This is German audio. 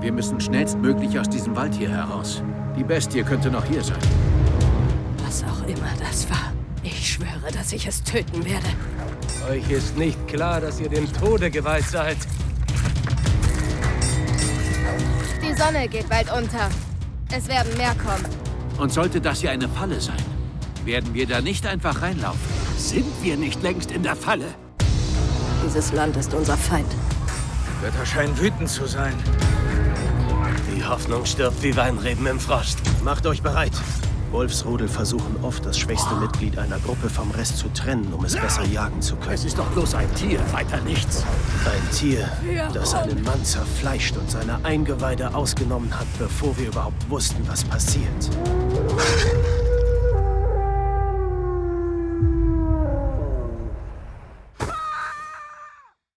Wir müssen schnellstmöglich aus diesem Wald hier heraus. Die Bestie könnte noch hier sein. Was auch immer das war. Ich schwöre, dass ich es töten werde. Euch ist nicht klar, dass ihr dem Tode geweiht seid. Die Sonne geht bald unter. Es werden mehr kommen. Und sollte das hier eine Falle sein, werden wir da nicht einfach reinlaufen. Sind wir nicht längst in der Falle? Dieses Land ist unser Feind. Götter scheinen wütend zu sein. Die Hoffnung stirbt wie Weinreben im Frost. Macht euch bereit. Wolfsrudel versuchen oft, das schwächste Mitglied einer Gruppe vom Rest zu trennen, um es besser jagen zu können. Es ist doch bloß ein Tier, weiter nichts. Ein Tier, das einen Mann zerfleischt und seine Eingeweide ausgenommen hat, bevor wir überhaupt wussten, was passiert.